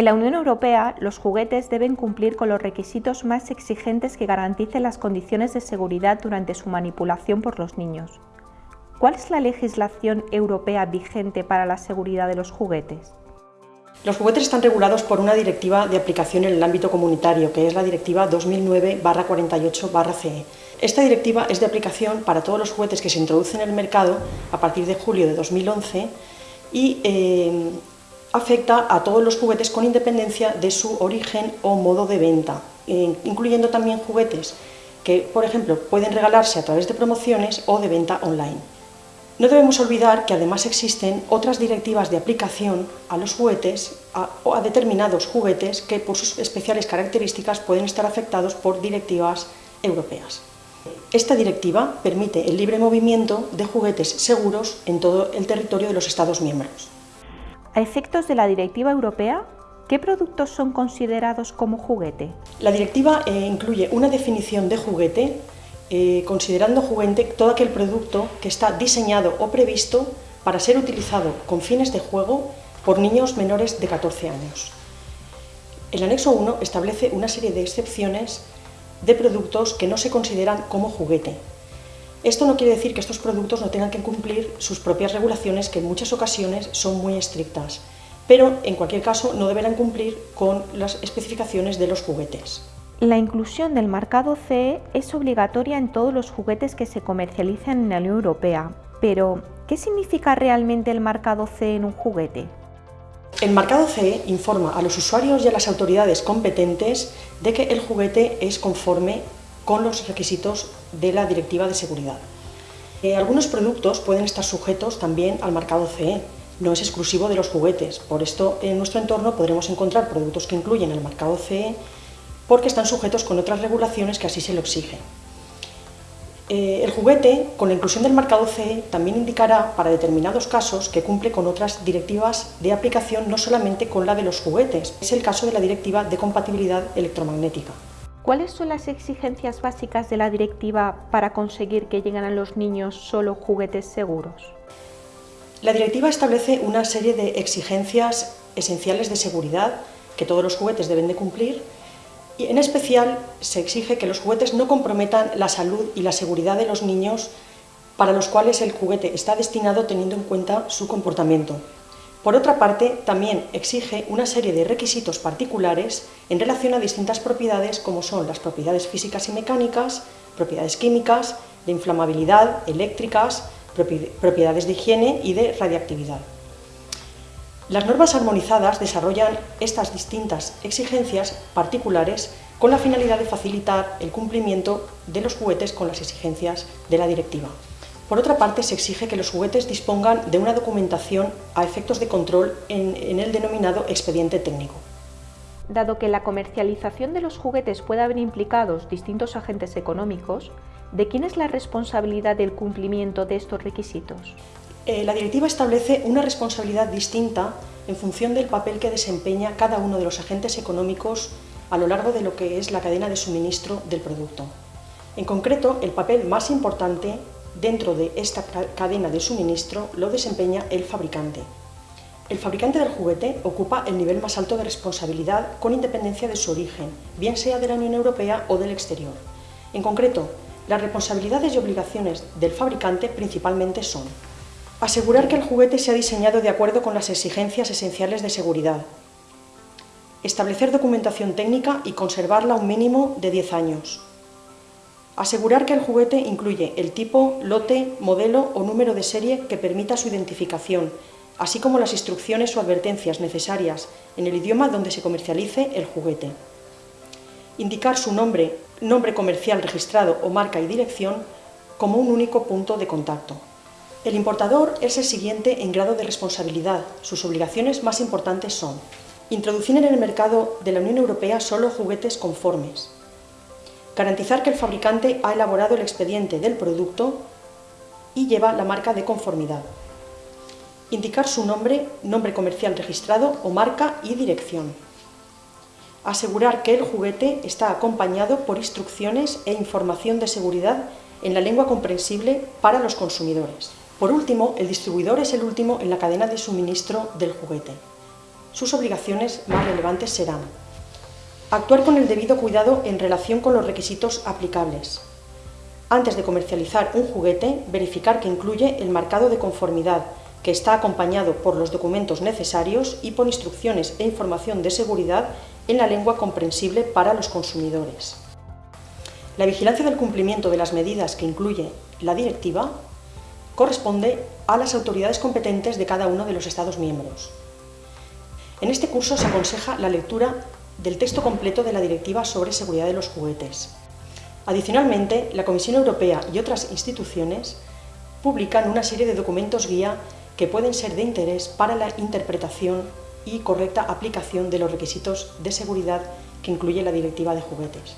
En la Unión Europea, los juguetes deben cumplir con los requisitos más exigentes que garanticen las condiciones de seguridad durante su manipulación por los niños. ¿Cuál es la legislación europea vigente para la seguridad de los juguetes? Los juguetes están regulados por una directiva de aplicación en el ámbito comunitario, que es la Directiva 2009-48-CE. Esta directiva es de aplicación para todos los juguetes que se introducen en el mercado a partir de julio de 2011 y eh, afecta a todos los juguetes con independencia de su origen o modo de venta, eh, incluyendo también juguetes que, por ejemplo, pueden regalarse a través de promociones o de venta online. No debemos olvidar que además existen otras directivas de aplicación a los juguetes o a determinados juguetes que por sus especiales características pueden estar afectados por directivas europeas. Esta directiva permite el libre movimiento de juguetes seguros en todo el territorio de los Estados miembros. A efectos de la directiva europea, ¿qué productos son considerados como juguete? La directiva eh, incluye una definición de juguete, eh, considerando juguete todo aquel producto que está diseñado o previsto para ser utilizado con fines de juego por niños menores de 14 años. El anexo 1 establece una serie de excepciones de productos que no se consideran como juguete, esto no quiere decir que estos productos no tengan que cumplir sus propias regulaciones, que en muchas ocasiones son muy estrictas, pero en cualquier caso no deberán cumplir con las especificaciones de los juguetes. La inclusión del marcado CE es obligatoria en todos los juguetes que se comercializan en la Unión Europea, pero ¿qué significa realmente el marcado CE en un juguete? El marcado CE informa a los usuarios y a las autoridades competentes de que el juguete es conforme con los requisitos de la Directiva de Seguridad. Eh, algunos productos pueden estar sujetos también al marcado CE, no es exclusivo de los juguetes, por esto en nuestro entorno podremos encontrar productos que incluyen el marcado CE porque están sujetos con otras regulaciones que así se lo exigen. Eh, el juguete, con la inclusión del marcado CE, también indicará para determinados casos que cumple con otras directivas de aplicación, no solamente con la de los juguetes. Es el caso de la Directiva de Compatibilidad Electromagnética. ¿Cuáles son las exigencias básicas de la directiva para conseguir que lleguen a los niños solo juguetes seguros? La directiva establece una serie de exigencias esenciales de seguridad que todos los juguetes deben de cumplir y en especial se exige que los juguetes no comprometan la salud y la seguridad de los niños para los cuales el juguete está destinado teniendo en cuenta su comportamiento. Por otra parte, también exige una serie de requisitos particulares en relación a distintas propiedades como son las propiedades físicas y mecánicas, propiedades químicas, de inflamabilidad, eléctricas, propiedades de higiene y de radiactividad. Las normas armonizadas desarrollan estas distintas exigencias particulares con la finalidad de facilitar el cumplimiento de los juguetes con las exigencias de la directiva. Por otra parte, se exige que los juguetes dispongan de una documentación a efectos de control en, el denominado expediente técnico. Dado que la comercialización de los juguetes puede haber implicados distintos agentes económicos, ¿de quién es la responsabilidad del cumplimiento de estos requisitos? Eh, la directiva establece una responsabilidad distinta en función del papel que desempeña cada uno de los agentes económicos a lo largo de lo que es la cadena de suministro del producto. En concreto, el papel más importante Dentro de esta cadena de suministro lo desempeña el fabricante. El fabricante del juguete ocupa el nivel más alto de responsabilidad con independencia de su origen, bien sea de la Unión Europea o del exterior. En concreto, las responsabilidades y obligaciones del fabricante principalmente son asegurar que el juguete sea diseñado de acuerdo con las exigencias esenciales de seguridad, establecer documentación técnica y conservarla un mínimo de 10 años, Asegurar que el juguete incluye el tipo, lote, modelo o número de serie que permita su identificación, así como las instrucciones o advertencias necesarias en el idioma donde se comercialice el juguete. Indicar su nombre, nombre comercial registrado o marca y dirección como un único punto de contacto. El importador es el siguiente en grado de responsabilidad. Sus obligaciones más importantes son introducir en el mercado de la Unión Europea solo juguetes conformes, Garantizar que el fabricante ha elaborado el expediente del producto y lleva la marca de conformidad. Indicar su nombre, nombre comercial registrado o marca y dirección. Asegurar que el juguete está acompañado por instrucciones e información de seguridad en la lengua comprensible para los consumidores. Por último, el distribuidor es el último en la cadena de suministro del juguete. Sus obligaciones más relevantes serán actuar con el debido cuidado en relación con los requisitos aplicables. Antes de comercializar un juguete, verificar que incluye el marcado de conformidad, que está acompañado por los documentos necesarios y por instrucciones e información de seguridad en la lengua comprensible para los consumidores. La vigilancia del cumplimiento de las medidas que incluye la directiva corresponde a las autoridades competentes de cada uno de los Estados miembros. En este curso se aconseja la lectura del texto completo de la Directiva sobre Seguridad de los Juguetes. Adicionalmente, la Comisión Europea y otras instituciones publican una serie de documentos guía que pueden ser de interés para la interpretación y correcta aplicación de los requisitos de seguridad que incluye la Directiva de Juguetes.